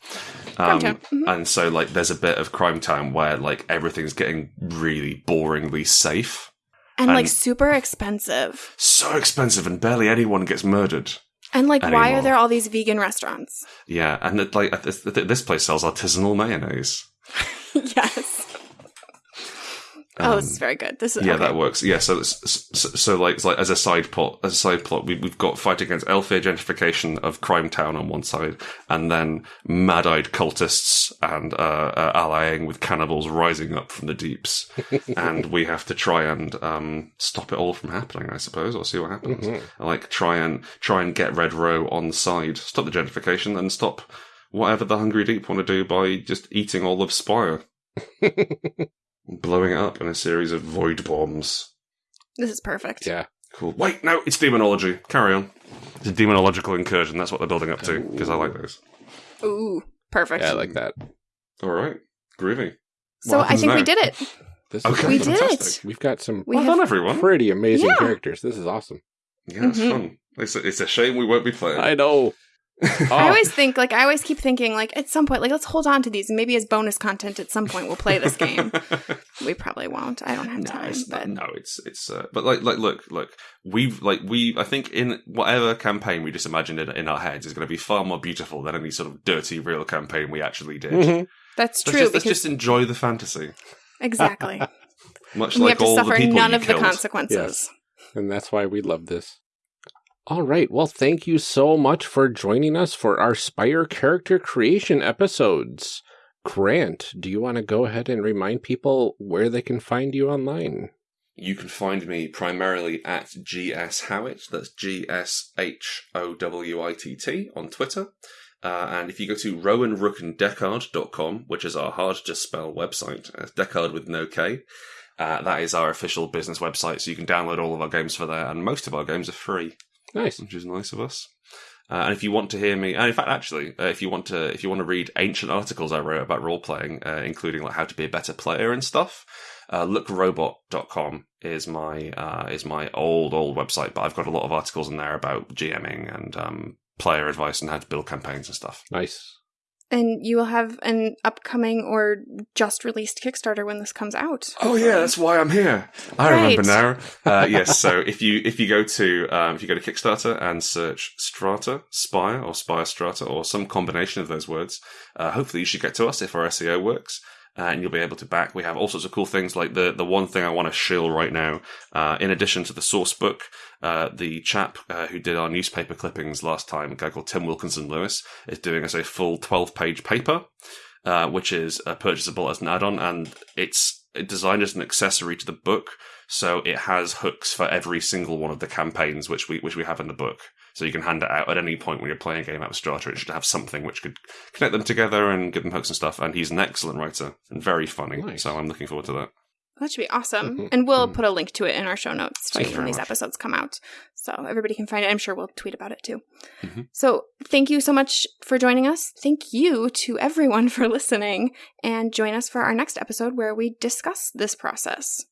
Crime Um, Town, mhm. And so like, there's a bit of crime town where like everything's getting really boringly safe. And like super expensive. So expensive, and barely anyone gets murdered. And like, why are there all these vegan restaurants? Yeah, and it, like this, this place sells artisanal mayonnaise. yes. Oh, this is very good. This is Um, Yeah, okay. that works. Yeah, so, it's- so so like it's like as a side plot, as a side plot, we, we've got fight against Aelfir gentrification of Crime Town on one side, and then mad-eyed cultists and uh, uh, allying with cannibals rising up from the deeps, and we have to try and um, stop it all from happening, I suppose, or see what happens. Mhm. Like try and try and get Red Row on side, stop the gentrification, and stop whatever the Hungry Deep want to do by just eating all of Spire, blowing it up in a series of void bombs. This is perfect. yeah. Cool. Wait, no, it's demonology. Carry on. It's a demonological incursion. That's what they're building up to because I like those. Ooh, perfect. Yeah, I like that. All right, groovy. so I happens think we did it. This Okay, We is did fantastic. it. We've got some We well have done, everyone. pretty amazing Yeah. characters. This is awesome. Yeah, it's Mhm. fun. It's a, it's a shame we won't be playing. I know. I Oh, always think, like, I always keep thinking, like, at some point, like, let's hold on to these, and maybe as bonus content at some point we'll play this game. we probably won't. I don't have no, time. it's but not, no, it's it's. Uh, but like like look look, we've like we. I think in whatever campaign we just imagined in, in our heads is going to be far more beautiful than any sort of dirty real campaign we actually did. mhm. that's Let's true just, let's just enjoy the fantasy, exactly, much we like have to all the suffer people none you of the killed. consequences. And that's why we love this. All right. Well, thank you so much for joining us for our Spire character creation episodes. Grant, do you want to go ahead and remind people where they can find you online? You can find me primarily at GS Howitt. That's G S H O W I T T on Twitter. Uh, and if you go to rowanrookanddeckard.com, which is our hard to spell website, uh, Deckard with no K, uh, that is our official business website. So you can download all of our games for there, and most of our games are free, Nice. which is nice of us. Uh, and if you want to hear me, and in fact, actually, uh, if you want to, if you want to read ancient articles I wrote about role playing, uh, including like how to be a better player and stuff, uh, lookrobot.com is my uh, is my old old website. But I've got a lot of articles in there about GMing and um, player advice and how to build campaigns and stuff. Nice. And you will have an upcoming or just released Kickstarter when this comes out. Oh yeah, that's why I'm here. I Right. remember now. Uh, yes, so if you if you go to um, if you go to Kickstarter and search Strata Spire or Spire Strata or some combination of those words, uh, hopefully you should get to us if our SEO works. Uh, and you'll be able to back. We have all sorts of cool things like the the one thing I want to shill right now. Uh, in addition to the source book, uh, the chap uh, who did our newspaper clippings last time, a guy called Tim Wilkinson Lewis, is doing us a full twelve page paper uh, which is uh, purchasable as an add-on, and it's designed as an accessory to the book. So it has hooks for every single one of the campaigns which we which we have in the book. So you can hand it out at any point when you're playing a game out of Strata. It should have something which could connect them together and give them hooks and stuff. And he's an excellent writer and very funny. Nice. So I'm looking forward to that. That should be awesome. Mhm. And we'll Mhm. put a link to it in our show notes too when these much. episodes come out. So everybody can find it. I'm sure we'll tweet about it too. Mhm. So thank you so much for joining us. Thank you to everyone for listening. And join us for our next episode where we discuss this process.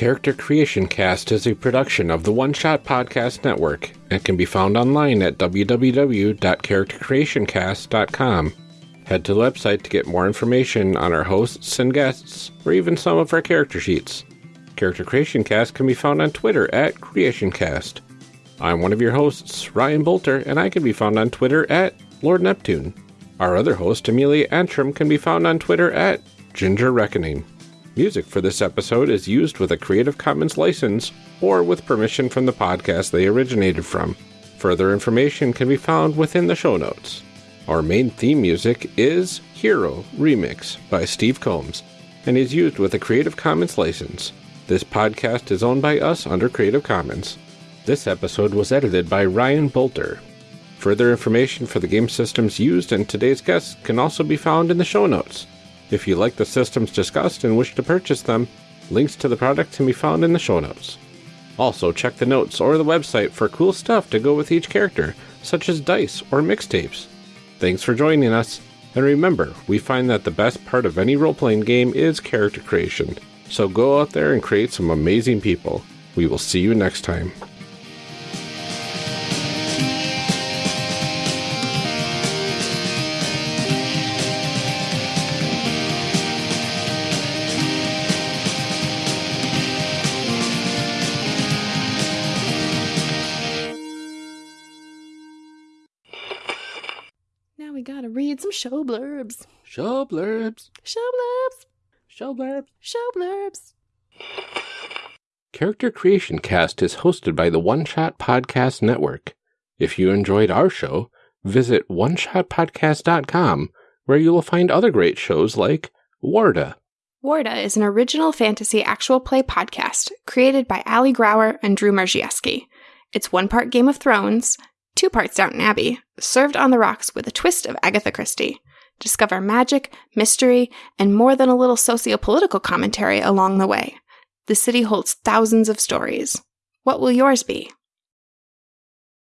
Character Creation Cast is a production of the One Shot Podcast Network and can be found online at www.charactercreationcast.com. Head to the website to get more information on our hosts and guests, or even some of our character sheets. Character Creation Cast can be found on Twitter at CreationCast. I'm one of your hosts, Ryan Boelter, and I can be found on Twitter at Lord Neptune. Our other host, Amelia Antrim, can be found on Twitter at Ginger Reckoning. Music for this episode is used with a Creative Commons license or with permission from the podcast they originated from. Further information can be found within the show notes. Our main theme music is Hero Remix by Steve Combs and is used with a Creative Commons license. This podcast is owned by us under Creative Commons. This episode was edited by Ryan Boelter. Further information for the game systems used and today's guests can also be found in the show notes. If you like the systems discussed and wish to purchase them, links to the product can be found in the show notes. Also, check the notes or the website for cool stuff to go with each character, such as dice or mixtapes. Thanks for joining us, and remember, we find that the best part of any role playing game is character creation. So go out there and create some amazing people. We will see you next time. Show blurbs. Show blurbs. Show blurbs. Show blurbs. Show blurbs. Character Creation Cast is hosted by the One Shot Podcast Network. If you enjoyed our show, visit oneshotpodcast.com where you will find other great shows like Warda, Warda is an original fantasy actual play podcast created by Ali Grauer and Drew Marziewski. It's one part Game of Thrones, two parts Downton Abbey, served on the rocks with a twist of Agatha Christie. Discover magic, mystery, and more than a little socio-political commentary along the way. The city holds thousands of stories. What will yours be?